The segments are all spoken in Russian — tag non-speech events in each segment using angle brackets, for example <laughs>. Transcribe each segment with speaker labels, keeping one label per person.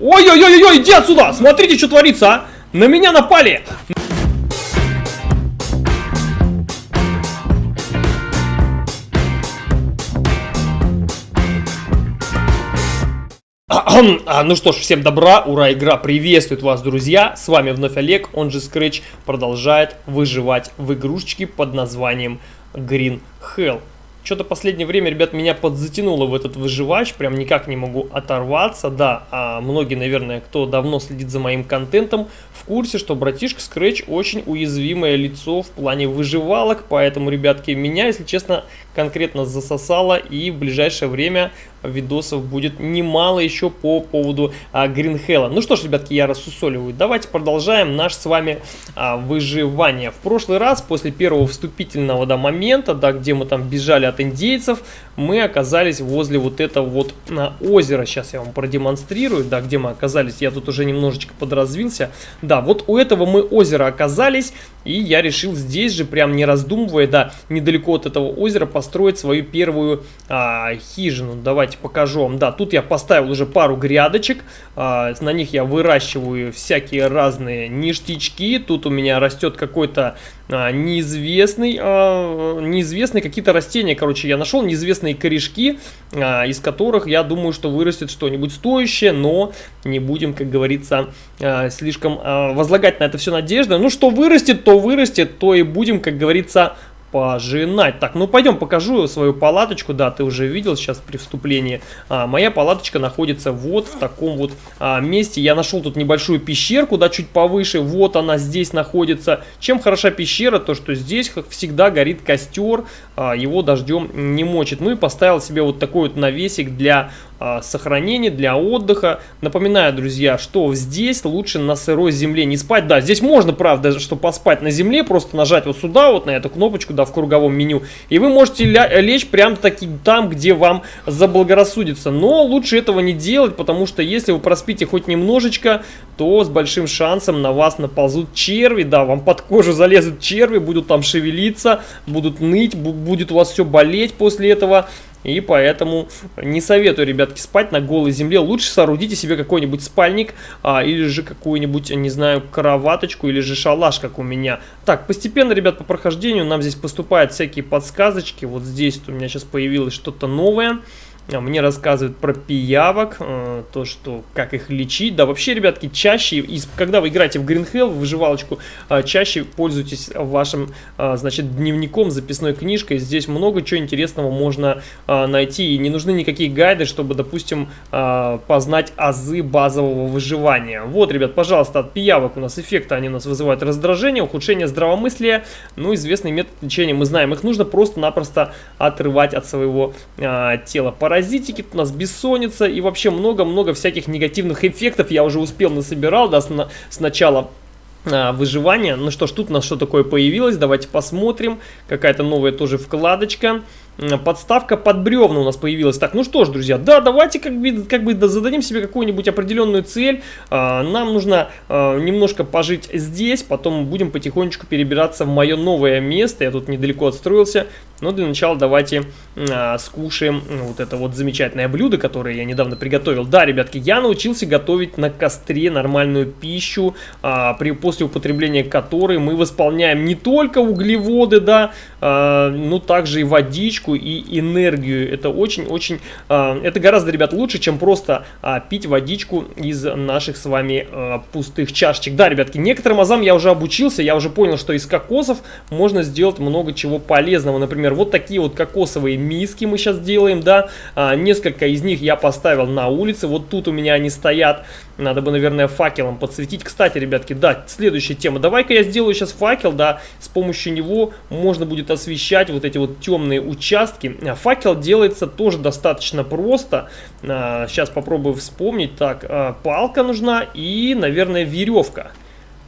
Speaker 1: Ой-ой-ой-ой, иди отсюда! Смотрите, что творится, а! На меня напали! А, ну что ж, всем добра, ура, игра приветствует вас, друзья. С вами вновь Олег, он же Scratch, продолжает выживать в игрушечке под названием Green Hell. Что-то последнее время, ребят, меня подзатянуло в этот выживач, прям никак не могу оторваться, да, а многие, наверное, кто давно следит за моим контентом, в курсе, что братишка Scratch очень уязвимое лицо в плане выживалок, поэтому, ребятки, меня, если честно, конкретно засосало, и в ближайшее время видосов будет немало еще по поводу а, Гринхелла. Ну что ж, ребятки, я рассусоливаю. Давайте продолжаем наш с вами а, выживание. В прошлый раз, после первого вступительного да, момента, да, где мы там бежали от индейцев, мы оказались возле вот этого вот а, озера. Сейчас я вам продемонстрирую, да, где мы оказались. Я тут уже немножечко подразвился. Да, вот у этого мы озера оказались, и я решил здесь же, прям не раздумывая, да, недалеко от этого озера построить свою первую а, хижину. Давайте покажу вам. Да, тут я поставил уже пару грядочек. А, на них я выращиваю всякие разные ништячки. Тут у меня растет какой-то а, неизвестный, а, неизвестный какие-то растения. Короче, я нашел неизвестные корешки, а, из которых я думаю, что вырастет что-нибудь стоящее. Но не будем, как говорится, а, слишком а, возлагать на это все надежды. Ну, что вырастет, то вырастет, то и будем, как говорится, пожинать. Так, ну пойдем покажу свою палаточку. Да, ты уже видел сейчас при вступлении. А, моя палаточка находится вот в таком вот а, месте. Я нашел тут небольшую пещерку, да, чуть повыше. Вот она здесь находится. Чем хороша пещера? То, что здесь, как всегда, горит костер. А, его дождем не мочит. Ну и поставил себе вот такой вот навесик для а, сохранения, для отдыха. Напоминаю, друзья, что здесь лучше на сырой земле не спать. Да, здесь можно, правда, что поспать на земле, просто нажать вот сюда, вот на эту кнопочку, да, в круговом меню. И вы можете лечь прям таки там, где вам заблагорассудится. Но лучше этого не делать, потому что если вы проспите хоть немножечко, то с большим шансом на вас наползут черви. Да, вам под кожу залезут черви, будут там шевелиться, будут ныть, будет у вас все болеть после этого. И поэтому не советую, ребятки, спать на голой земле. Лучше соорудите себе какой-нибудь спальник а, или же какую-нибудь, не знаю, кроваточку или же шалаш, как у меня. Так, постепенно, ребят, по прохождению нам здесь поступают всякие подсказочки. Вот здесь у меня сейчас появилось что-то новое. А, мне рассказывают про пиявок, э, то, что как их лечить. Да, вообще, ребятки, чаще, когда вы играете в Green Hell, в выживалочку, э, чаще пользуйтесь вашим, э, значит, дневником, записной книжкой. Здесь много чего интересного можно найти. И не нужны никакие гайды, чтобы, допустим, познать азы базового выживания. Вот, ребят, пожалуйста, от пиявок у нас эффекты, они у нас вызывают раздражение, ухудшение здравомыслия. Ну, известный метод лечения, мы знаем. Их нужно просто-напросто отрывать от своего тела паразитики, у нас бессонница и вообще много-много всяких негативных эффектов я уже успел насобирал, да, с, с начала а, выживания. Ну что ж, тут у нас что такое появилось, давайте посмотрим. Какая-то новая тоже вкладочка подставка под бревна у нас появилась. Так, ну что ж, друзья, да, давайте как бы, как бы зададим себе какую-нибудь определенную цель. А, нам нужно а, немножко пожить здесь, потом будем потихонечку перебираться в мое новое место. Я тут недалеко отстроился. Но для начала давайте а, скушаем вот это вот замечательное блюдо, которое я недавно приготовил. Да, ребятки, я научился готовить на костре нормальную пищу, а, при, после употребления которой мы восполняем не только углеводы, да, а, но также и водичку и энергию. Это очень-очень, э, это гораздо, ребят, лучше, чем просто э, пить водичку из наших с вами э, пустых чашечек. Да, ребятки, некоторым азам я уже обучился, я уже понял, что из кокосов можно сделать много чего полезного. Например, вот такие вот кокосовые миски мы сейчас делаем, да, э, несколько из них я поставил на улице, вот тут у меня они стоят. Надо бы, наверное, факелом подсветить. Кстати, ребятки, да, следующая тема. Давай-ка я сделаю сейчас факел, да, с помощью него можно будет освещать вот эти вот темные участки. А факел делается тоже достаточно просто. Сейчас а, попробую вспомнить. Так, а, палка нужна и, наверное, веревка.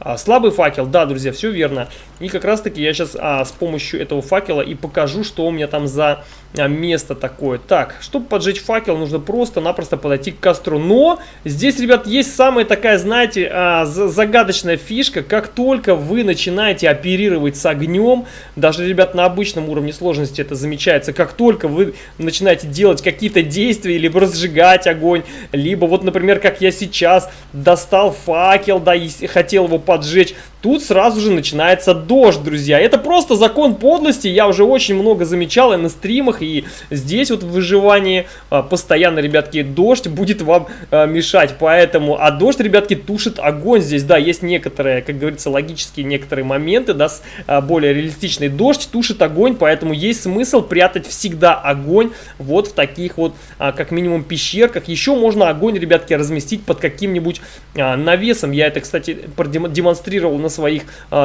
Speaker 1: А, слабый факел, да, друзья, все верно. И как раз таки я сейчас а, с помощью этого факела и покажу, что у меня там за а, место такое. Так, чтобы поджечь факел, нужно просто-напросто подойти к костру. Но здесь, ребят, есть самая такая, знаете, а, загадочная фишка. Как только вы начинаете оперировать с огнем, даже, ребят, на обычном уровне сложности это замечается, как только вы начинаете делать какие-то действия, либо разжигать огонь, либо вот, например, как я сейчас достал факел, да, и хотел его поджечь, поджечь тут сразу же начинается дождь, друзья. Это просто закон подлости, я уже очень много замечал и на стримах, и здесь вот в выживании а, постоянно, ребятки, дождь будет вам а, мешать, поэтому, а дождь, ребятки, тушит огонь здесь, да, есть некоторые, как говорится, логические некоторые моменты, да, с, а, более реалистичный дождь тушит огонь, поэтому есть смысл прятать всегда огонь вот в таких вот, как минимум, пещерках. Еще можно огонь, ребятки, разместить под каким-нибудь навесом, я это, кстати, продемонстрировал на своих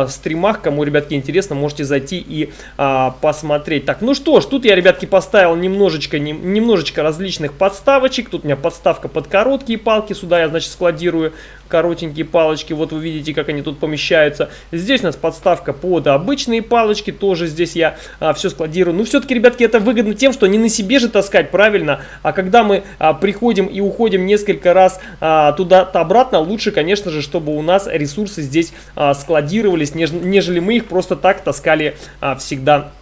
Speaker 1: стримах, кому, ребятки, интересно, можете зайти и посмотреть. Так, ну что ж, тут я, ребятки, поставил немножечко, не, немножечко различных подставочек. Тут у меня подставка под короткие палки. Сюда я, значит, складирую коротенькие палочки. Вот вы видите, как они тут помещаются. Здесь у нас подставка под обычные палочки. Тоже здесь я а, все складирую. Ну, все-таки, ребятки, это выгодно тем, что не на себе же таскать, правильно? А когда мы а, приходим и уходим несколько раз а, туда-то обратно, лучше, конечно же, чтобы у нас ресурсы здесь а, складировались, неж, нежели мы их просто так таскали а, всегда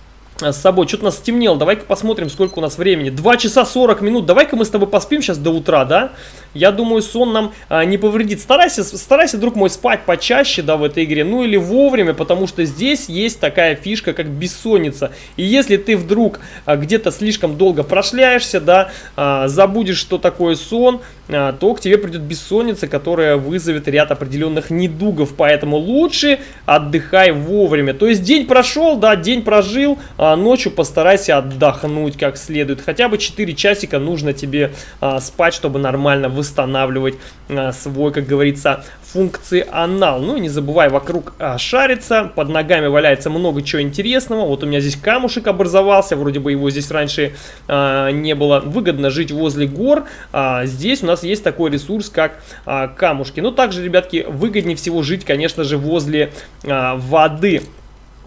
Speaker 1: с собой. Что-то нас стемнело. Давай-ка посмотрим, сколько у нас времени. 2 часа 40 минут. Давай-ка мы с тобой поспим сейчас до утра, да? Я думаю, сон нам а, не повредит. Старайся, старайся, друг мой, спать почаще, да, в этой игре. Ну или вовремя, потому что здесь есть такая фишка, как бессонница. И если ты вдруг а, где-то слишком долго прошляешься, да, а, забудешь, что такое сон, а, то к тебе придет бессонница, которая вызовет ряд определенных недугов. Поэтому лучше отдыхай вовремя. То есть день прошел, да, день прожил, а ночью постарайся отдохнуть как следует. Хотя бы 4 часика нужно тебе а, спать, чтобы нормально восстанавливать а, свой, как говорится, функционал. Ну и не забывай вокруг а, шариться, под ногами валяется много чего интересного. Вот у меня здесь камушек образовался, вроде бы его здесь раньше а, не было. Выгодно жить возле гор. А, здесь у нас есть такой ресурс, как а, камушки. Но также, ребятки, выгоднее всего жить, конечно же, возле а, воды.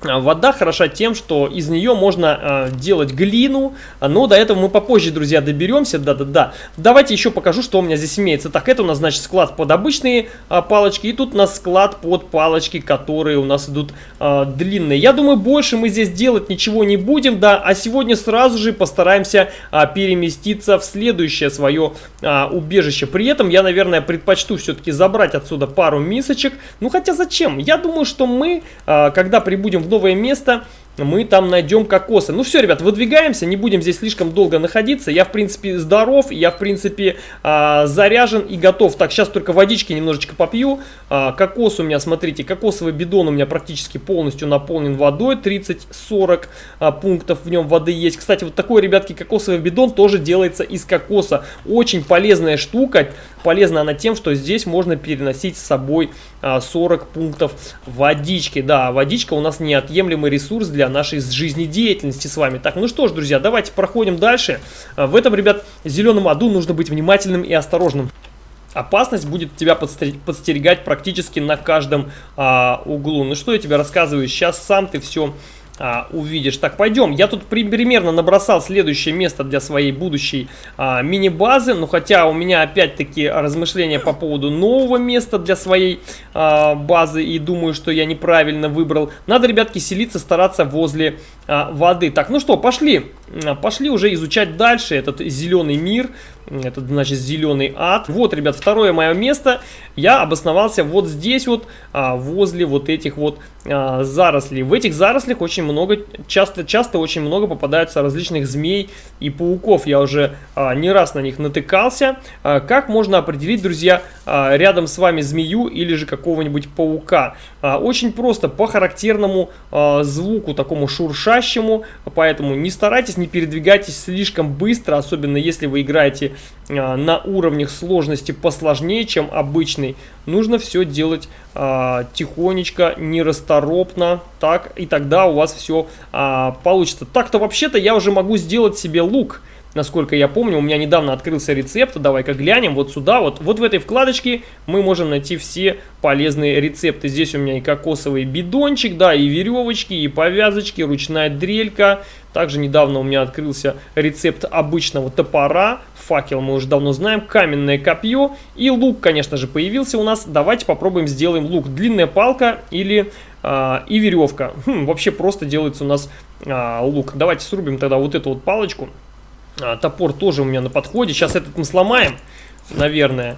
Speaker 1: А, вода хороша тем, что из нее можно э, делать глину, но до этого мы попозже, друзья, доберемся, да-да-да. Давайте еще покажу, что у меня здесь имеется. Так, это у нас, значит, склад под обычные э, палочки, и тут у нас склад под палочки, которые у нас идут э, длинные. Я думаю, больше мы здесь делать ничего не будем, да, а сегодня сразу же постараемся э, переместиться в следующее свое э, убежище. При этом я, наверное, предпочту все-таки забрать отсюда пару мисочек, ну хотя зачем? Я думаю, что мы, э, когда прибудем в новое место, мы там найдем кокосы. Ну все, ребят, выдвигаемся, не будем здесь слишком долго находиться. Я, в принципе, здоров, я, в принципе, а, заряжен и готов. Так, сейчас только водички немножечко попью. А, кокос у меня, смотрите, кокосовый бидон у меня практически полностью наполнен водой. 30-40 а, пунктов в нем воды есть. Кстати, вот такой, ребятки, кокосовый бидон тоже делается из кокоса. Очень полезная штука. Полезна она тем, что здесь можно переносить с собой 40 пунктов водички. Да, водичка у нас неотъемлемый ресурс для для нашей жизнедеятельности с вами. Так, ну что ж, друзья, давайте проходим дальше. А, в этом, ребят, зеленом аду нужно быть внимательным и осторожным. Опасность будет тебя подстерегать практически на каждом а, углу. Ну что я тебе рассказываю, сейчас сам ты все а, увидишь. Так, пойдем. Я тут примерно набросал следующее место для своей будущей а, мини-базы. Но хотя у меня опять-таки размышления по поводу нового места для своей а, базы. И думаю, что я неправильно выбрал. Надо, ребятки, селиться, стараться возле а, воды. Так, ну что, пошли. Пошли уже изучать дальше этот зеленый мир. Это значит зеленый ад. Вот, ребят, второе мое место. Я обосновался вот здесь вот, а, возле вот этих вот а, зарослей. В этих зарослях очень много, часто, часто очень много попадается различных змей и пауков. Я уже а, не раз на них натыкался. Как можно определить, друзья, рядом с вами змею или же какого-нибудь паука? Очень просто, по характерному звуку, такому шуршащему. Поэтому не старайтесь, не передвигайтесь слишком быстро, особенно если вы играете а, на уровнях сложности посложнее, чем обычный, нужно все делать а, тихонечко, нерасторопно, так, и тогда у вас все а, получится. Так-то вообще-то я уже могу сделать себе лук. Насколько я помню. У меня недавно открылся рецепт, давай-ка глянем. Вот сюда, вот, вот в этой вкладочке мы можем найти все полезные рецепты. Здесь у меня и кокосовый бидончик, да, и веревочки, и повязочки, ручная дрелька. Также недавно у меня открылся рецепт обычного топора. Факел мы уже давно знаем. Каменное копье. И лук, конечно же, появился у нас. Давайте попробуем сделаем лук. Длинная палка или а, и веревка. Хм, вообще просто делается у нас а, лук. Давайте срубим тогда вот эту вот палочку. А, топор тоже у меня на подходе. Сейчас этот мы сломаем, наверное.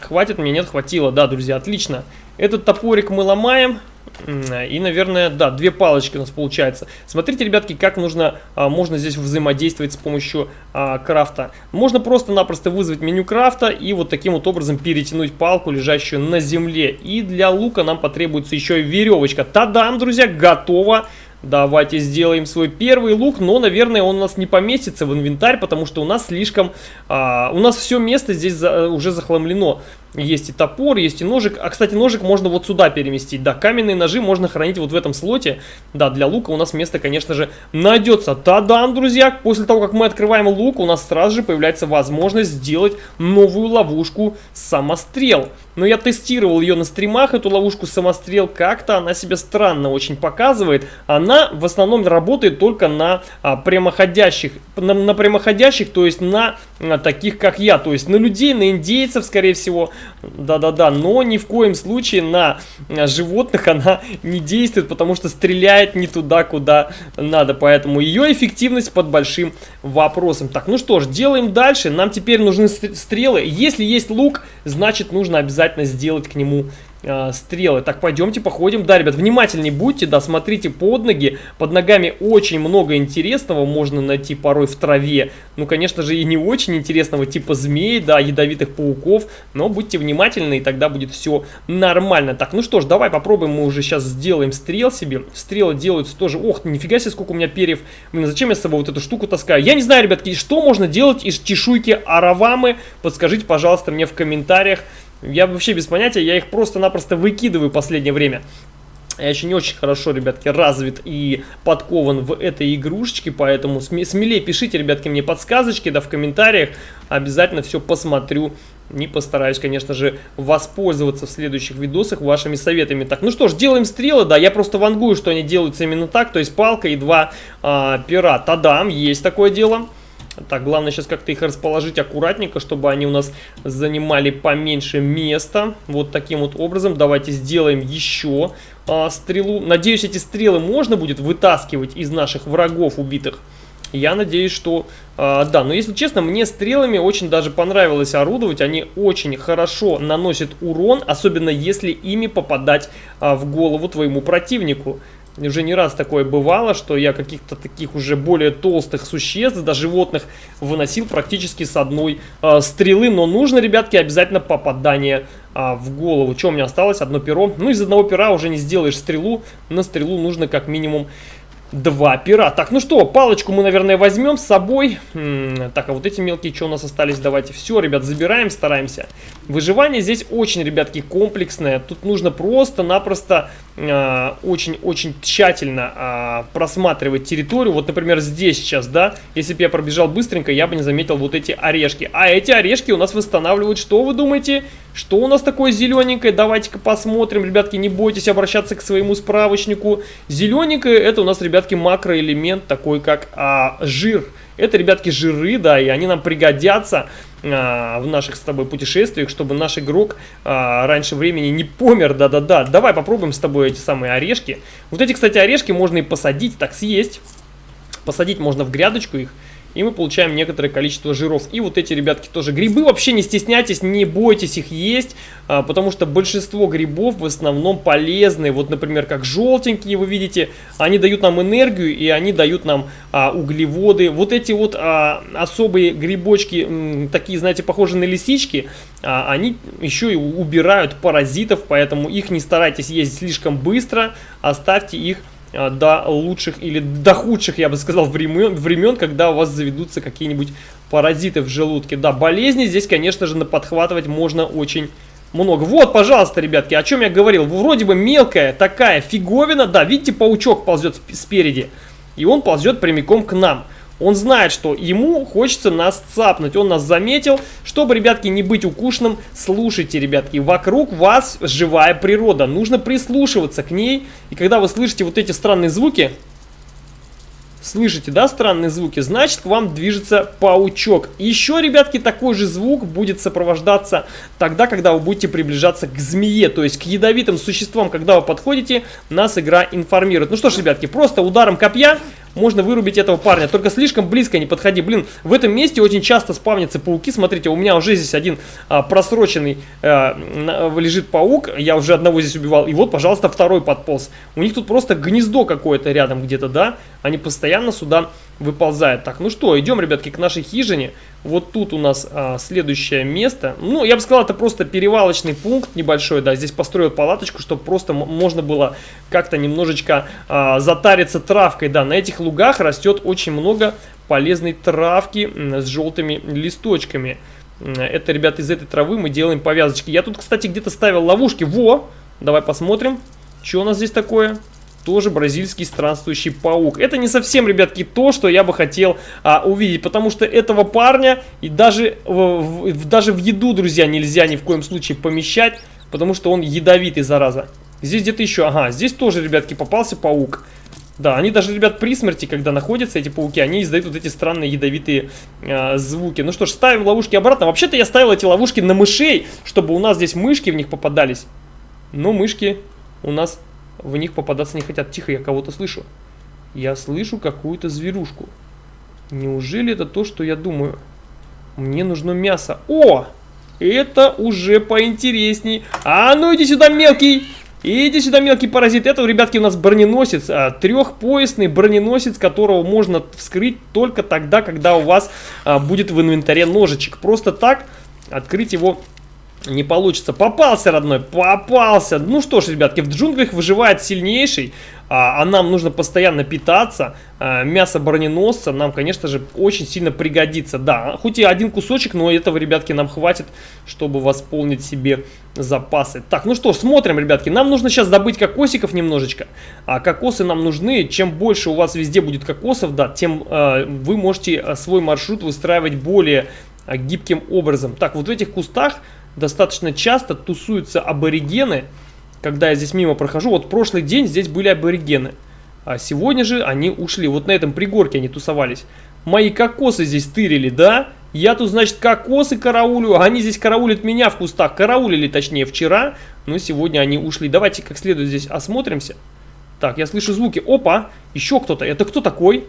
Speaker 1: Хватит мне? Нет, хватило. Да, друзья, отлично. Этот топорик мы ломаем. И, наверное, да, две палочки у нас получается. Смотрите, ребятки, как нужно, а, можно здесь взаимодействовать с помощью а, крафта. Можно просто-напросто вызвать меню крафта и вот таким вот образом перетянуть палку, лежащую на земле. И для лука нам потребуется еще и веревочка. Тадам, друзья, готово! Давайте сделаем свой первый лук, но, наверное, он у нас не поместится в инвентарь, потому что у нас слишком... А, у нас все место здесь за, уже захламлено. Есть и топор, есть и ножик. А, кстати, ножик можно вот сюда переместить. Да, каменные ножи можно хранить вот в этом слоте. Да, для лука у нас место, конечно же, найдется. Та-дам, друзья! После того, как мы открываем лук, у нас сразу же появляется возможность сделать новую ловушку самострел. Но я тестировал ее на стримах, эту ловушку самострел. Как-то она себя странно очень показывает. Она в основном работает только на а, прямоходящих. На, на прямоходящих, то есть на, на таких, как я. То есть на людей, на индейцев, скорее всего. Да-да-да, но ни в коем случае на животных она не действует, потому что стреляет не туда, куда надо. Поэтому ее эффективность под большим вопросом. Так, ну что ж, делаем дальше. Нам теперь нужны стрелы. Если есть лук, значит нужно обязательно сделать к нему э, стрелы. Так, пойдемте походим. Да, ребят, внимательнее будьте, да, смотрите под ноги. Под ногами очень много интересного можно найти порой в траве. Ну, конечно же, и не очень интересного, типа змей, да, ядовитых пауков. Но будьте внимательны, и тогда будет все нормально. Так, ну что ж, давай попробуем, мы уже сейчас сделаем стрел себе. Стрелы делаются тоже... Ох, нифига себе, сколько у меня перьев. Блин, зачем я с собой вот эту штуку таскаю? Я не знаю, ребятки, что можно делать из чешуйки аравамы? Подскажите, пожалуйста, мне в комментариях. Я вообще без понятия, я их просто-напросто выкидываю в последнее время. Я еще не очень хорошо, ребятки, развит и подкован в этой игрушечке, поэтому смелее пишите, ребятки, мне подсказочки, да, в комментариях. Обязательно все посмотрю. Не постараюсь, конечно же, воспользоваться в следующих видосах вашими советами. Так, ну что ж, делаем стрелы, да, я просто вангую, что они делаются именно так, то есть палка и два а, пера. Тадам, есть такое дело. Так, главное сейчас как-то их расположить аккуратненько, чтобы они у нас занимали поменьше места. Вот таким вот образом. Давайте сделаем еще а, стрелу. Надеюсь, эти стрелы можно будет вытаскивать из наших врагов убитых. Я надеюсь, что а, да, но если честно, мне стрелами очень даже понравилось орудовать. Они очень хорошо наносят урон, особенно если ими попадать а, в голову твоему противнику. Уже не раз такое бывало, что я каких-то таких уже более толстых существ, да животных, выносил практически с одной э, стрелы. Но нужно, ребятки, обязательно попадание э, в голову. Что у меня осталось? Одно перо. Ну, из одного пера уже не сделаешь стрелу. На стрелу нужно как минимум Два пера. Так, ну что, палочку мы, наверное, возьмем с собой. М -м, так, а вот эти мелкие, что у нас остались, давайте. Все, ребят, забираем, стараемся. Выживание здесь очень, ребятки, комплексное. Тут нужно просто-напросто а, очень-очень э, тщательно э, просматривать территорию. Вот, например, здесь сейчас, да, если бы я пробежал быстренько, я бы не заметил вот эти орешки. А эти орешки у нас восстанавливают, что вы думаете? Что у нас такое зелененькое? Давайте-ка посмотрим, ребятки, не бойтесь обращаться к своему справочнику. Зелененькое, это у нас, ребятки, макроэлемент, такой как а, жир. Это, ребятки, жиры, да, и они нам пригодятся а, в наших с тобой путешествиях, чтобы наш игрок а, раньше времени не помер, да-да-да. Давай попробуем с тобой эти самые орешки. Вот эти, кстати, орешки можно и посадить, так съесть. Посадить можно в грядочку их и мы получаем некоторое количество жиров. И вот эти, ребятки, тоже грибы. Вообще не стесняйтесь, не бойтесь их есть, а, потому что большинство грибов в основном полезны. Вот, например, как желтенькие, вы видите, они дают нам энергию и они дают нам а, углеводы. Вот эти вот а, особые грибочки, м, такие, знаете, похожие на лисички, а, они еще и убирают паразитов, поэтому их не старайтесь есть слишком быстро, оставьте их до лучших или до худших, я бы сказал, времен, времен когда у вас заведутся какие-нибудь паразиты в желудке. Да, болезни здесь, конечно же, подхватывать можно очень много. Вот, пожалуйста, ребятки, о чем я говорил. Вроде бы мелкая такая фиговина. Да, видите, паучок ползет спереди. И он ползет прямиком к нам. Он знает, что ему хочется нас цапнуть. Он нас заметил. Чтобы, ребятки, не быть укушенным, слушайте, ребятки. Вокруг вас живая природа. Нужно прислушиваться к ней. И когда вы слышите вот эти странные звуки, Слышите, да, странные звуки? Значит, к вам движется паучок. Еще, ребятки, такой же звук будет сопровождаться тогда, когда вы будете приближаться к змее, то есть к ядовитым существам. Когда вы подходите, нас игра информирует. Ну что ж, ребятки, просто ударом копья можно вырубить этого парня. Только слишком близко не подходи. Блин, в этом месте очень часто спавнятся пауки. Смотрите, у меня уже здесь один а, просроченный а, лежит паук. Я уже одного здесь убивал. И вот, пожалуйста, второй подполз. У них тут просто гнездо какое-то рядом где-то, да? Они постоянно сюда выползают. Так, ну что, идем, ребятки, к нашей хижине. Вот тут у нас а, следующее место. Ну, я бы сказал, это просто перевалочный пункт небольшой, да. Здесь построил палаточку, чтобы просто можно было как-то немножечко а, затариться травкой, да. На этих лугах растет очень много полезной травки с желтыми листочками. Это, ребята, из этой травы мы делаем повязочки. Я тут, кстати, где-то ставил ловушки. Во! Давай посмотрим, что у нас здесь такое тоже бразильский странствующий паук. Это не совсем, ребятки, то, что я бы хотел а, увидеть, потому что этого парня и даже в, в, даже в еду, друзья, нельзя ни в коем случае помещать, потому что он ядовитый, зараза. Здесь где-то еще, ага, здесь тоже, ребятки, попался паук. Да, они даже, ребят, при смерти, когда находятся эти пауки, они издают вот эти странные ядовитые э, звуки. Ну что ж, ставим ловушки обратно. Вообще-то я ставил эти ловушки на мышей, чтобы у нас здесь мышки в них попадались. Но мышки у нас в них попадаться не хотят. Тихо, я кого-то слышу. Я слышу какую-то зверушку. Неужели это то, что я думаю? Мне нужно мясо. О! Это уже поинтересней. А ну иди сюда, мелкий! Иди сюда, мелкий паразит. Это, ребятки, у нас броненосец. А, трехпоясный броненосец, которого можно вскрыть только тогда, когда у вас а, будет в инвентаре ножичек. Просто так открыть его не получится. Попался, родной, попался. Ну что ж, ребятки, в джунглях выживает сильнейший, а, а нам нужно постоянно питаться. А, мясо броненосца нам, конечно же, очень сильно пригодится. Да, хоть и один кусочек, но этого, ребятки, нам хватит, чтобы восполнить себе запасы. Так, ну что ж, смотрим, ребятки. Нам нужно сейчас добыть кокосиков немножечко. А кокосы нам нужны. Чем больше у вас везде будет кокосов, да, тем э, вы можете а, свой маршрут выстраивать более гибким образом. Так, вот в этих кустах достаточно часто тусуются аборигены. Когда я здесь мимо прохожу, вот прошлый день здесь были аборигены. А сегодня же они ушли. Вот на этом пригорке они тусовались. Мои кокосы здесь тырили, да? Я тут, значит, кокосы караулю. А они здесь караулят меня в кустах. Караулили, точнее, вчера. Но сегодня они ушли. Давайте как следует здесь осмотримся. Так, я слышу звуки. Опа, еще кто-то. Это кто такой?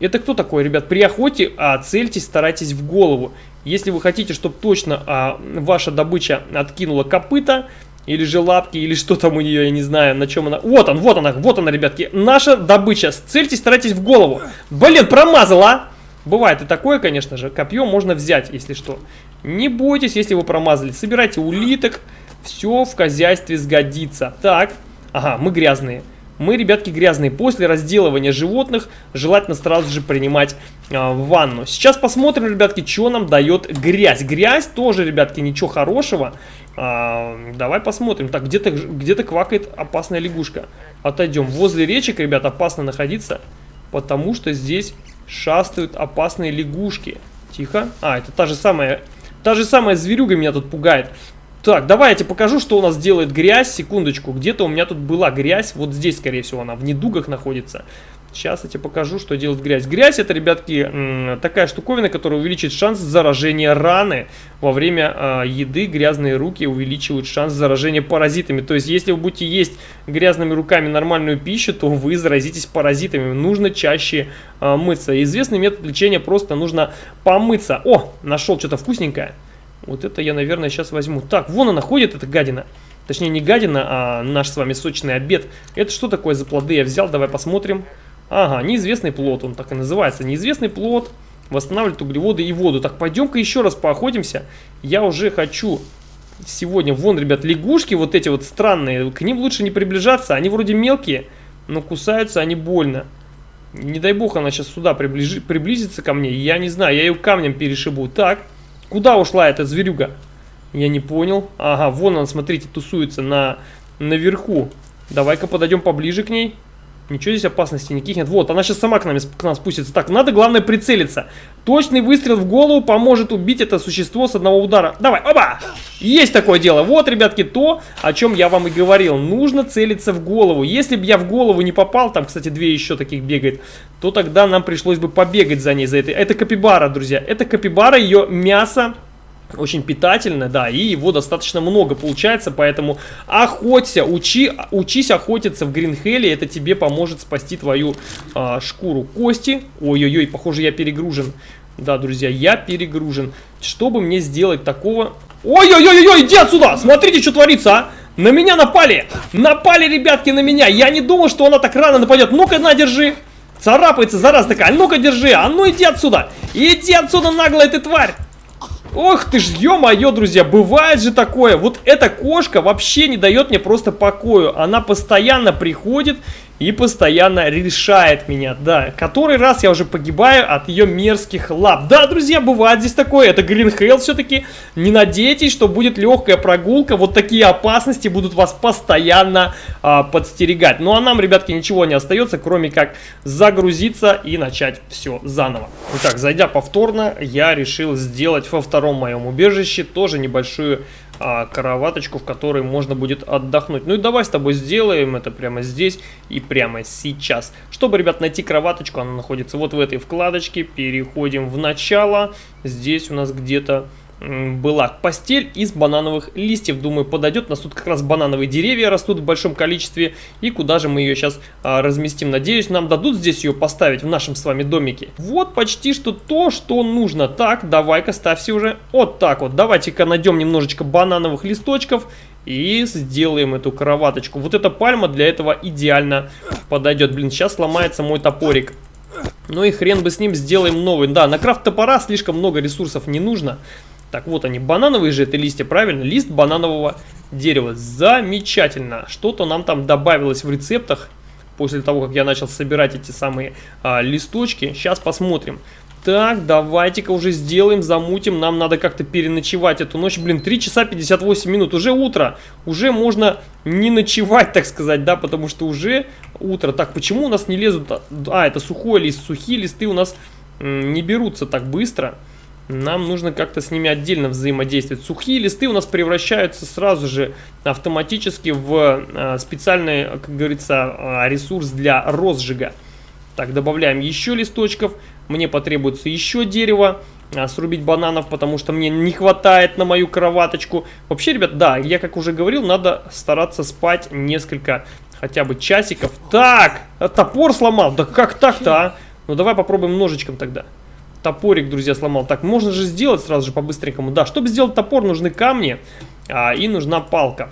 Speaker 1: Это кто такой, ребят? При охоте а, цельтесь, старайтесь в голову. Если вы хотите, чтобы точно а, ваша добыча откинула копыта, или же лапки, или что там у нее, я не знаю, на чем она. Вот он, вот она, вот она, ребятки. Наша добыча. Цельтесь, старайтесь в голову. Блин, промазала! Бывает и такое, конечно же. Копье можно взять, если что. Не бойтесь, если вы промазали. Собирайте улиток. Все в хозяйстве сгодится. Так, ага, мы грязные. Мы, ребятки, грязные. После разделывания животных желательно сразу же принимать э, ванну. Сейчас посмотрим, ребятки, что нам дает грязь. Грязь тоже, ребятки, ничего хорошего. Э, давай посмотрим. Так, где-то где, -то, квакает опасная лягушка. Отойдем. Возле речек, ребят, опасно находиться, потому что здесь шастают опасные лягушки. Тихо. А, это та же самая... Та же самая зверюга меня тут пугает. Так, давай я тебе покажу, что у нас делает грязь. Секундочку, где-то у меня тут была грязь. Вот здесь, скорее всего, она в недугах находится. Сейчас я тебе покажу, что делает грязь. Грязь это, ребятки, такая штуковина, которая увеличит шанс заражения раны. Во время э, еды грязные руки увеличивают шанс заражения паразитами. То есть, если вы будете есть грязными руками нормальную пищу, то вы заразитесь паразитами. Нужно чаще э, мыться. Известный метод лечения просто нужно помыться. О, нашел что-то вкусненькое. Вот это я, наверное, сейчас возьму. Так, вон она ходит, эта гадина. Точнее, не гадина, а наш с вами сочный обед. Это что такое за плоды я взял? Давай посмотрим. Ага, неизвестный плод, он так и называется. Неизвестный плод восстанавливает углеводы и воду. Так, пойдем-ка еще раз поохотимся. Я уже хочу сегодня... Вон, ребят, лягушки вот эти вот странные. К ним лучше не приближаться. Они вроде мелкие, но кусаются они больно. Не дай бог она сейчас сюда приближи, приблизится ко мне. Я не знаю, я ее камнем перешибу. Так, куда ушла эта зверюга? Я не понял. Ага, вон он, смотрите, тусуется на, наверху. Давай-ка подойдем поближе к ней. Ничего здесь опасности никаких нет. Вот, она сейчас сама к нам, к нам спустится. Так, надо, главное, прицелиться. Точный выстрел в голову поможет убить это существо с одного удара. Давай, оба! Есть такое дело. Вот, ребятки, то, о чем я вам и говорил. Нужно целиться в голову. Если бы я в голову не попал, там, кстати, две еще таких бегает, то тогда нам пришлось бы побегать за ней, за этой. Это капибара, друзья. Это капибара, ее мясо очень питательно, да, и его достаточно много получается, поэтому охоться, учи, учись охотиться в Гринхелле, это тебе поможет спасти твою а, шкуру. Кости, ой-ой-ой, похоже я перегружен, да, друзья, я перегружен. Чтобы мне сделать такого... Ой-ой-ой-ой, иди отсюда, смотрите, что творится, а! На меня напали, напали, ребятки, на меня, я не думал, что она так рано нападет, ну-ка, на, держи. Царапается, зараз такая, ну-ка, держи, а ну иди отсюда, иди отсюда, наглая ты тварь. Ох ты ж, ё-моё, друзья, бывает же такое. Вот эта кошка вообще не дает мне просто покою. Она постоянно приходит и постоянно решает меня, да. Который раз я уже погибаю от ее мерзких лап. Да, друзья, бывает здесь такое. Это Green Hell все-таки. Не надейтесь, что будет легкая прогулка. Вот такие опасности будут вас постоянно а, подстерегать. Ну а нам, ребятки, ничего не остается, кроме как загрузиться и начать все заново. Итак, зайдя повторно, я решил сделать во втором моем убежище тоже небольшую а, кроваточку, в которой можно будет отдохнуть. Ну и давай с тобой сделаем это прямо здесь и прямо сейчас. Чтобы, ребят, найти кроваточку, она находится вот в этой вкладочке. Переходим в начало. Здесь у нас где-то была постель из банановых листьев. Думаю, подойдет. У нас тут как раз банановые деревья растут в большом количестве. И куда же мы ее сейчас а, разместим? Надеюсь, нам дадут здесь ее поставить в нашем с вами домике. Вот почти что то, что нужно. Так, давай-ка ставься уже. Вот так вот. Давайте-ка найдем немножечко банановых листочков. И сделаем эту кроваточку. Вот эта пальма для этого идеально подойдет. Блин, сейчас сломается мой топорик. Ну и хрен бы с ним, сделаем новый. Да, на крафт топора слишком много ресурсов не нужно. Так вот они, банановые же это листья, правильно? Лист бананового дерева. Замечательно. Что-то нам там добавилось в рецептах после того, как я начал собирать эти самые а, листочки. Сейчас посмотрим. Так, давайте-ка уже сделаем, замутим. Нам надо как-то переночевать эту ночь. Блин, 3 часа 58 минут. Уже утро. Уже можно не ночевать, так сказать, да, потому что уже утро. Так, почему у нас не лезут... А, это сухой лист. Сухие листы у нас не берутся так быстро. Нам нужно как-то с ними отдельно взаимодействовать. Сухие листы у нас превращаются сразу же автоматически в э, специальный, как говорится, э, ресурс для розжига. Так, добавляем еще листочков. Мне потребуется еще дерево. Э, срубить бананов, потому что мне не хватает на мою кроваточку. Вообще, ребят, да, я как уже говорил, надо стараться спать несколько хотя бы часиков. Так, топор сломал. Да как так-то, а? Ну давай попробуем ножичком тогда топорик, друзья, сломал. Так, можно же сделать сразу же по-быстренькому. Да, чтобы сделать топор, нужны камни а, и нужна палка.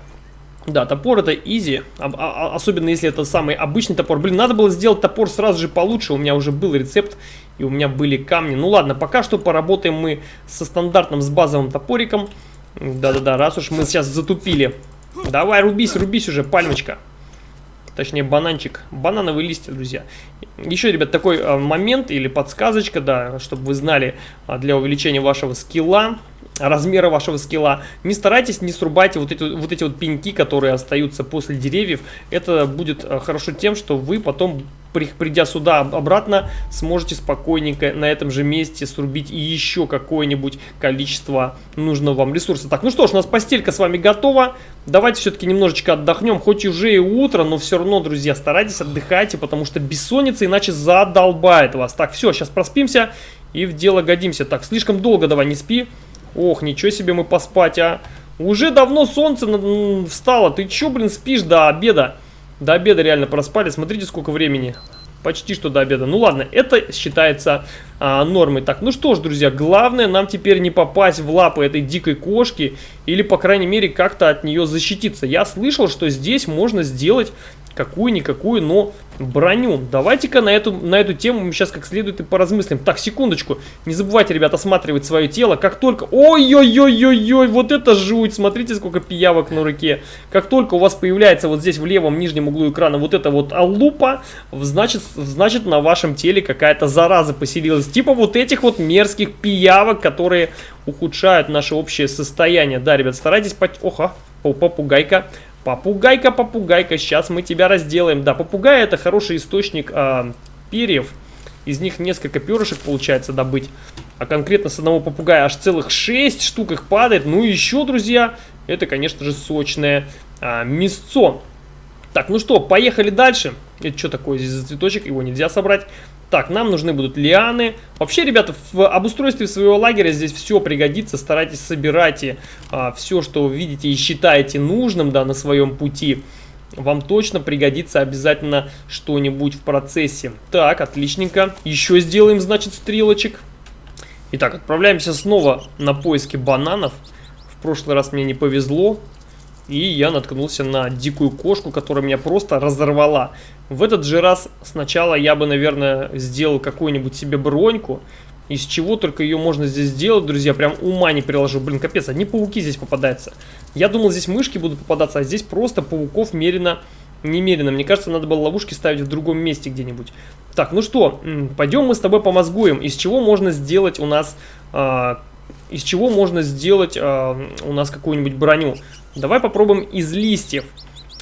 Speaker 1: Да, топор это изи, а, а, особенно если это самый обычный топор. Блин, надо было сделать топор сразу же получше, у меня уже был рецепт и у меня были камни. Ну ладно, пока что поработаем мы со стандартным, с базовым топориком. Да-да-да, раз уж мы сейчас затупили. Давай, рубись, рубись уже, пальмочка. Точнее, бананчик. Банановые листья, друзья. Еще, ребят, такой а, момент или подсказочка, да, чтобы вы знали, а, для увеличения вашего скилла размера вашего скилла. Не старайтесь, не срубайте вот эти вот, эти вот пеньки, которые остаются после деревьев. Это будет э, хорошо тем, что вы потом, придя сюда обратно, сможете спокойненько на этом же месте срубить еще какое-нибудь количество нужного вам ресурса. Так, ну что ж, у нас постелька с вами готова. Давайте все-таки немножечко отдохнем. Хоть уже и утро, но все равно, друзья, старайтесь, отдыхайте, потому что бессонница иначе задолбает вас. Так, все, сейчас проспимся и в дело годимся. Так, слишком долго давай не спи. Ох, ничего себе мы поспать, а. Уже давно солнце встало. Ты чё, блин, спишь до обеда? До обеда реально проспали. Смотрите, сколько времени. Почти что до обеда. Ну ладно, это считается а, нормой. Так, ну что ж, друзья, главное нам теперь не попасть в лапы этой дикой кошки. Или, по крайней мере, как-то от нее защититься. Я слышал, что здесь можно сделать какую-никакую, но броню. Давайте-ка на эту, на эту тему мы сейчас как следует и поразмыслим. Так, секундочку. Не забывайте, ребят, осматривать свое тело. Как только... Ой-ой-ой-ой-ой, вот это жуть. Смотрите, сколько пиявок на руке. Как только у вас появляется вот здесь в левом нижнем углу экрана вот эта вот лупа, значит, значит на вашем теле какая-то зараза поселилась. Типа вот этих вот мерзких пиявок, которые ухудшают наше общее состояние. Да, ребят, старайтесь... По... Оха, попугайка Попугайка, попугайка, сейчас мы тебя разделаем. Да, попугай это хороший источник э, перьев. Из них несколько перышек получается добыть. А конкретно с одного попугая аж целых 6 штук их падает. Ну и еще, друзья, это, конечно же, сочное а, мясцо. Так, ну что, поехали дальше. Это что такое здесь за цветочек? Его нельзя собрать. Так, нам нужны будут лианы. Вообще, ребята, в обустройстве своего лагеря здесь все пригодится. Старайтесь собирать а, все, что видите и считаете нужным да, на своем пути. Вам точно пригодится обязательно что-нибудь в процессе. Так, отличненько. Еще сделаем, значит, стрелочек. Итак, отправляемся снова на поиски бананов. В прошлый раз мне не повезло. И я наткнулся на дикую кошку, которая меня просто разорвала. В этот же раз сначала я бы, наверное, сделал какую-нибудь себе броньку. Из чего только ее можно здесь сделать, друзья, прям ума не приложу. Блин, капец, одни пауки здесь попадаются. Я думал, здесь мышки будут попадаться, а здесь просто пауков мерено немерено. Мне кажется, надо было ловушки ставить в другом месте где-нибудь. Так, ну что, пойдем мы с тобой помозгуем. Из чего можно сделать у нас... Э, из чего можно сделать э, у нас какую-нибудь броню? Давай попробуем из листьев.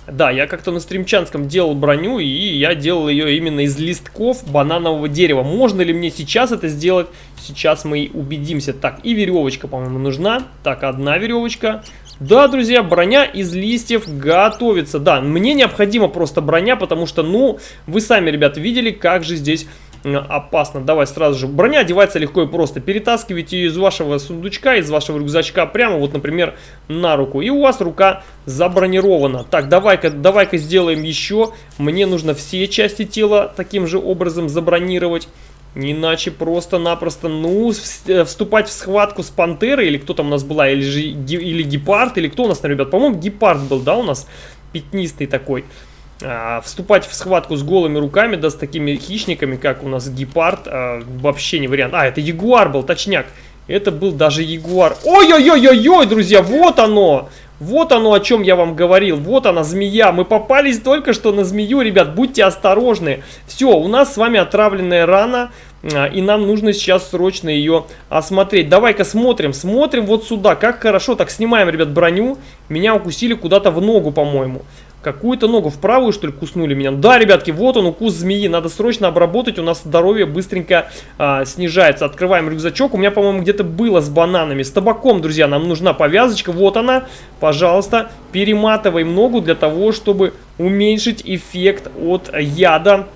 Speaker 1: Да, я как-то на стримчанском делал броню, и я делал ее именно из листков бананового дерева. Можно ли мне сейчас это сделать? Сейчас мы убедимся. Так, и веревочка, по-моему, нужна. Так, одна веревочка. Да, друзья, броня из листьев готовится. Да, мне необходима просто броня, потому что, ну, вы сами, ребят, видели, как же здесь опасно. Давай сразу же. Броня одевается легко и просто. Перетаскивайте ее из вашего сундучка, из вашего рюкзачка прямо вот, например, на руку. И у вас рука забронирована. Так, давай-ка давай -ка сделаем еще. Мне нужно все части тела таким же образом забронировать. Иначе просто-напросто, ну, э, вступать в схватку с пантерой, или кто там у нас была, или, же, или гепард, или кто у нас, ребят, по-моему, гепард был, да, у нас, пятнистый такой. А, вступать в схватку с голыми руками, да, с такими хищниками, как у нас гепард, а, вообще не вариант. А, это ягуар был, точняк. Это был даже ягуар. Ой-ой-ой-ой-ой, друзья, вот оно! Вот оно, о чем я вам говорил. Вот она, змея. Мы попались только что на змею, ребят. Будьте осторожны. Все, у нас с вами отравленная рана. А, и нам нужно сейчас срочно ее осмотреть. Давай-ка смотрим. Смотрим вот сюда. Как хорошо. Так, снимаем, ребят, броню. Меня укусили куда-то в ногу, по-моему. Какую-то ногу в правую, что ли, куснули меня? Да, ребятки, вот он, укус змеи. Надо срочно обработать, у нас здоровье быстренько а, снижается. Открываем рюкзачок. У меня, по-моему, где-то было с бананами. С табаком, друзья, нам нужна повязочка. Вот она. Пожалуйста, перематываем ногу для того, чтобы уменьшить эффект от яда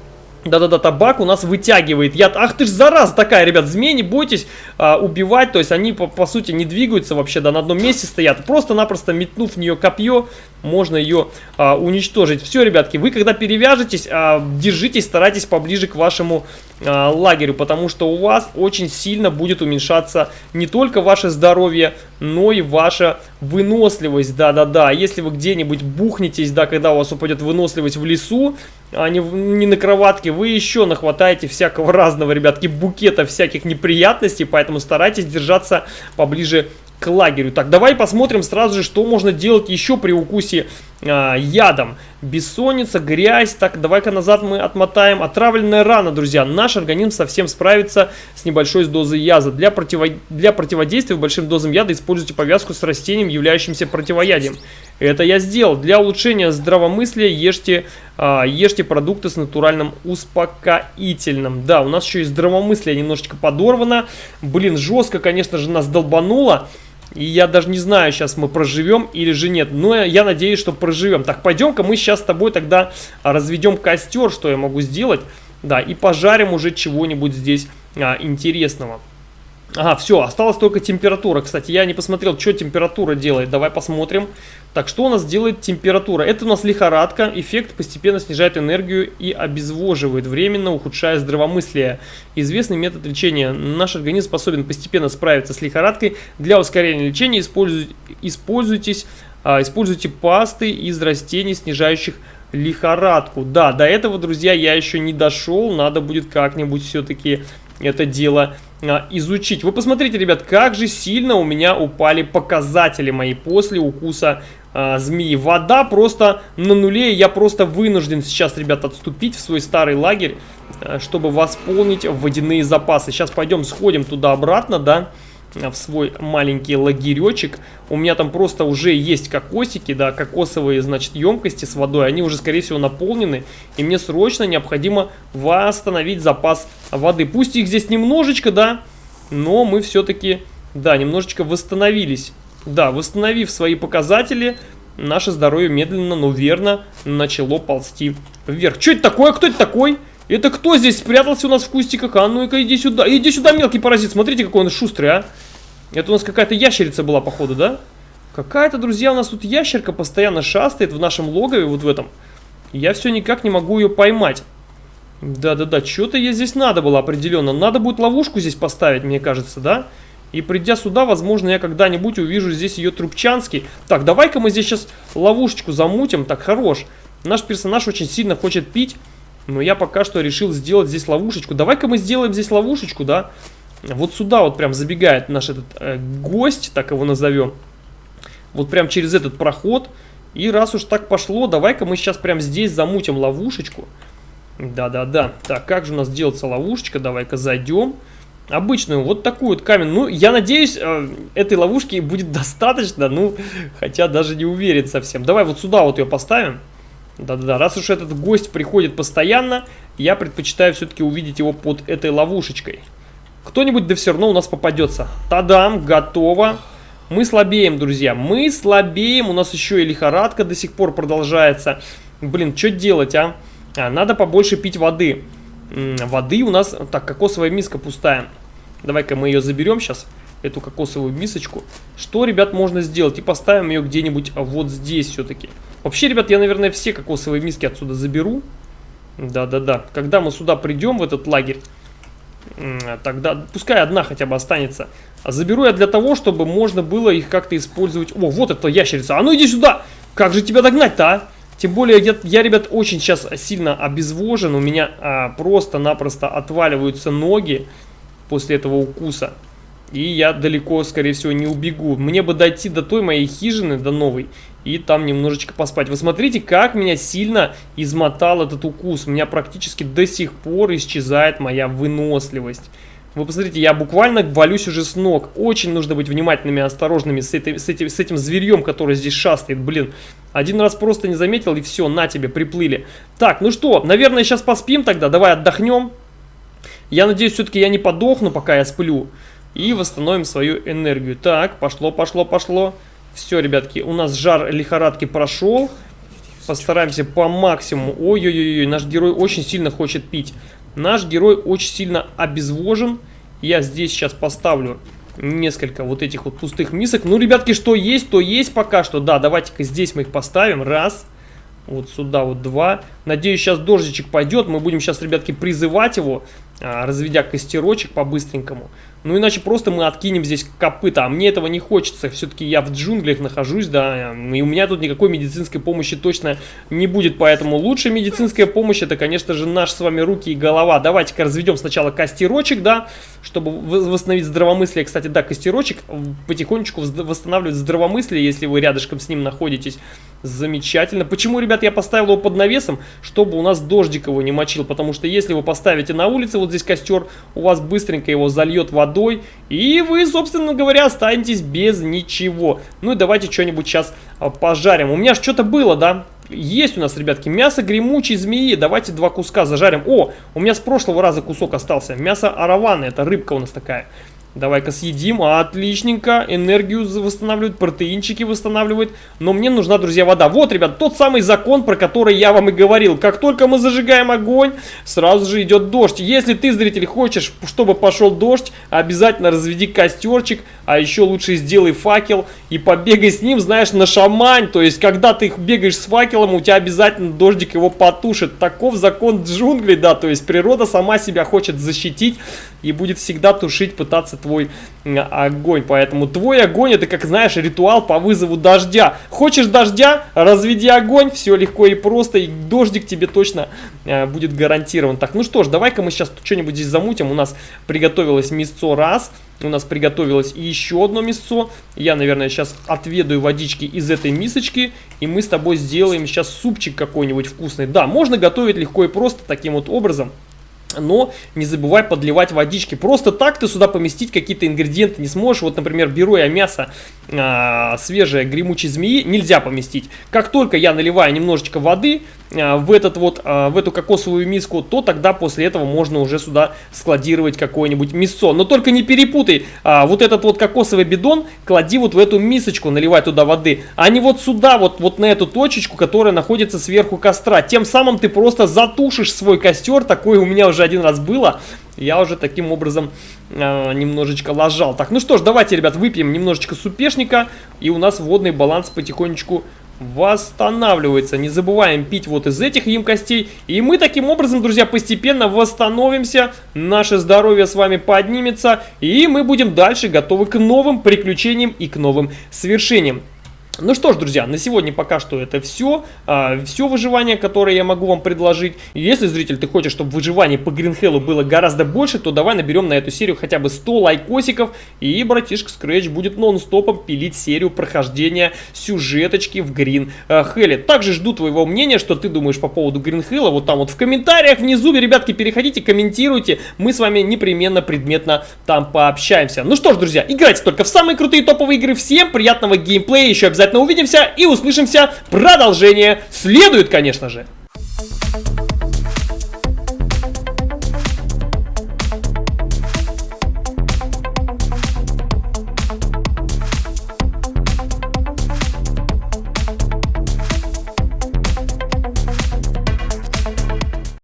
Speaker 1: да-да-да, табак у нас вытягивает яд. Ах ты ж зараза такая, ребят, змеи, не бойтесь а, убивать. То есть они, по, по сути, не двигаются вообще, да, на одном месте стоят. Просто-напросто метнув в нее копье, можно ее а, уничтожить. Все, ребятки, вы когда перевяжетесь, а, держитесь, старайтесь поближе к вашему а, лагерю, потому что у вас очень сильно будет уменьшаться не только ваше здоровье, но и ваша выносливость. Да-да-да, если вы где-нибудь бухнетесь, да, когда у вас упадет выносливость в лесу, а не, не на кроватке, вы еще нахватаете всякого разного, ребятки, букета всяких неприятностей, поэтому старайтесь держаться поближе к лагерю. Так, давай посмотрим сразу же, что можно делать еще при укусе а, ядом. Бессонница, грязь. Так, давай-ка назад мы отмотаем. Отравленная рана, друзья. Наш организм совсем справится с небольшой дозой яза. Для, противо... Для противодействия большим дозам яда используйте повязку с растением, являющимся противоядием. Это я сделал. Для улучшения здравомыслия ешьте, а, ешьте продукты с натуральным успокоительным. Да, у нас еще и здравомыслие немножечко подорвано. Блин, жестко, конечно же, нас долбануло. И я даже не знаю, сейчас мы проживем или же нет. Но я надеюсь, что проживем. Так, пойдем-ка мы сейчас с тобой тогда разведем костер, что я могу сделать. Да, и пожарим уже чего-нибудь здесь а, интересного. Ага, все, осталась только температура. Кстати, я не посмотрел, что температура делает. Давай посмотрим. Так, что у нас делает температура? Это у нас лихорадка. Эффект постепенно снижает энергию и обезвоживает, временно ухудшая здравомыслие. Известный метод лечения. Наш организм способен постепенно справиться с лихорадкой. Для ускорения лечения используйте, используйтесь, а, используйте пасты из растений, снижающих лихорадку. Да, до этого, друзья, я еще не дошел. Надо будет как-нибудь все-таки это дело а, изучить. Вы посмотрите, ребят, как же сильно у меня упали показатели мои после укуса а, змеи. Вода просто на нуле, я просто вынужден сейчас, ребят, отступить в свой старый лагерь, а, чтобы восполнить водяные запасы. Сейчас пойдем сходим туда-обратно, да, в свой маленький лагеречек. У меня там просто уже есть кокосики, да, кокосовые, значит, емкости с водой. Они уже, скорее всего, наполнены. И мне срочно необходимо восстановить запас воды. Пусть их здесь немножечко, да, но мы все-таки, да, немножечко восстановились. Да, восстановив свои показатели, наше здоровье медленно, но верно начало ползти вверх. Что это такое? Кто это такой? Это кто здесь спрятался у нас в кустиках? А ну-ка, иди сюда. Иди сюда, мелкий паразит. Смотрите, какой он шустрый, а. Это у нас какая-то ящерица была, походу, да? Какая-то, друзья, у нас тут ящерка постоянно шастает в нашем логове, вот в этом. Я все никак не могу ее поймать. Да-да-да, что-то ей здесь надо было определенно. Надо будет ловушку здесь поставить, мне кажется, да? И придя сюда, возможно, я когда-нибудь увижу здесь ее трубчанский. Так, давай-ка мы здесь сейчас ловушечку замутим. Так, хорош. Наш персонаж очень сильно хочет пить. Но я пока что решил сделать здесь ловушечку. Давай-ка мы сделаем здесь ловушечку, да? Вот сюда вот прям забегает наш этот э, гость, так его назовем. Вот прям через этот проход. И раз уж так пошло, давай-ка мы сейчас прям здесь замутим ловушечку. Да-да-да. Так, как же у нас делается ловушечка? Давай-ка зайдем. Обычную, вот такую вот камень. Ну, я надеюсь, э, этой ловушки будет <laughs> достаточно. Ну, хотя даже не уверен совсем. Давай вот сюда вот ее поставим. Да-да-да, раз уж этот гость приходит постоянно, я предпочитаю все-таки увидеть его под этой ловушечкой. Кто-нибудь да все равно у нас попадется. Тадам, готово. Мы слабеем, друзья, мы слабеем. У нас еще и лихорадка до сих пор продолжается. Блин, что делать, а? а надо побольше пить воды. Воды у нас... Так, кокосовая миска пустая. Давай-ка мы ее заберем сейчас эту кокосовую мисочку. Что, ребят, можно сделать? И поставим ее где-нибудь вот здесь все-таки. Вообще, ребят, я, наверное, все кокосовые миски отсюда заберу. Да-да-да. Когда мы сюда придем, в этот лагерь, тогда пускай одна хотя бы останется. А заберу я для того, чтобы можно было их как-то использовать. О, вот эта ящерица. А ну иди сюда! Как же тебя догнать-то, а? Тем более, я, я, ребят, очень сейчас сильно обезвожен. У меня а, просто-напросто отваливаются ноги после этого укуса. И я далеко, скорее всего, не убегу. Мне бы дойти до той моей хижины, до новой, и там немножечко поспать. Вы смотрите, как меня сильно измотал этот укус. У меня практически до сих пор исчезает моя выносливость. Вы посмотрите, я буквально валюсь уже с ног. Очень нужно быть внимательными и осторожными с, этой, с, этим, с этим зверьем, который здесь шастает. Блин, один раз просто не заметил, и все, на тебе, приплыли. Так, ну что, наверное, сейчас поспим тогда. Давай отдохнем. Я надеюсь, все-таки я не подохну, пока я сплю. И восстановим свою энергию. Так, пошло, пошло, пошло. Все, ребятки, у нас жар лихорадки прошел. Постараемся по максимуму. Ой-ой-ой, наш герой очень сильно хочет пить. Наш герой очень сильно обезвожен. Я здесь сейчас поставлю несколько вот этих вот пустых мисок. Ну, ребятки, что есть, то есть пока что. Да, давайте-ка здесь мы их поставим. Раз. Вот сюда вот два. Надеюсь, сейчас дождичек пойдет. Мы будем сейчас, ребятки, призывать его, а, разведя костерочек по-быстренькому. Ну, иначе просто мы откинем здесь копыта. А мне этого не хочется. Все-таки я в джунглях нахожусь, да. И у меня тут никакой медицинской помощи точно не будет. Поэтому лучшая медицинская помощь, это, конечно же, наши с вами руки и голова. Давайте-ка разведем сначала костерочек, да, чтобы восстановить здравомыслие. Кстати, да, костерочек потихонечку восстанавливает здравомыслие, если вы рядышком с ним находитесь. Замечательно. Почему, ребят, я поставил его под навесом? Чтобы у нас дождик его не мочил. Потому что если вы поставите на улице вот здесь костер, у вас быстренько его зальет водой и вы, собственно говоря, останетесь без ничего. Ну и давайте что-нибудь сейчас а, пожарим. У меня же что-то было, да? Есть у нас, ребятки, мясо гремучей змеи. Давайте два куска зажарим. О, у меня с прошлого раза кусок остался. Мясо араваны, это рыбка у нас такая. Давай-ка съедим. Отличненько. Энергию восстанавливает, протеинчики восстанавливает. Но мне нужна, друзья, вода. Вот, ребят, тот самый закон, про который я вам и говорил. Как только мы зажигаем огонь, сразу же идет дождь. Если ты, зритель, хочешь, чтобы пошел дождь, обязательно разведи костерчик, а еще лучше сделай факел и побегай с ним, знаешь, на шамань. То есть, когда ты бегаешь с факелом, у тебя обязательно дождик его потушит. Таков закон джунглей, да, то есть природа сама себя хочет защитить и будет всегда тушить, пытаться твой огонь. Поэтому твой огонь это, как знаешь, ритуал по вызову дождя. Хочешь дождя? Разведи огонь, все легко и просто, и дождик тебе точно э, будет гарантирован. Так, ну что ж, давай-ка мы сейчас что-нибудь здесь замутим. У нас приготовилось мясцо раз, у нас приготовилось еще одно мясцо. Я, наверное, сейчас отведаю водички из этой мисочки, и мы с тобой сделаем сейчас супчик какой-нибудь вкусный. Да, можно готовить легко и просто таким вот образом. Но не забывай подливать водички. Просто так ты сюда поместить какие-то ингредиенты не сможешь. Вот, например, беру я мясо а, свежее гремучей змеи, нельзя поместить. Как только я наливаю немножечко воды а, в, этот вот, а, в эту кокосовую миску, то тогда после этого можно уже сюда складировать какое-нибудь мясо. Но только не перепутай, а, вот этот вот кокосовый бидон клади вот в эту мисочку, наливай туда воды, а не вот сюда, вот, вот на эту точечку, которая находится сверху костра. Тем самым ты просто затушишь свой костер, такое у меня уже один раз было, я уже таким образом э, немножечко ложал. Так, ну что ж, давайте, ребят, выпьем немножечко супешника, и у нас водный баланс потихонечку восстанавливается. Не забываем пить вот из этих емкостей. И мы таким образом, друзья, постепенно восстановимся. Наше здоровье с вами поднимется. И мы будем дальше готовы к новым приключениям и к новым свершениям. Ну что ж, друзья, на сегодня пока что это все. А, все выживание, которое я могу вам предложить. Если, зритель, ты хочешь, чтобы выживание по Гринхеллу было гораздо больше, то давай наберем на эту серию хотя бы 100 лайкосиков. И братишка Scratch будет нон-стопом пилить серию прохождения сюжеточки в Гринхелле. Также жду твоего мнения, что ты думаешь по поводу Гринхелла. Вот там вот в комментариях внизу, ребятки, переходите, комментируйте. Мы с вами непременно предметно там пообщаемся. Ну что ж, друзья, играйте только в самые крутые топовые игры. Всем приятного геймплея. Еще обязательно обязательно увидимся и услышимся. Продолжение следует, конечно же.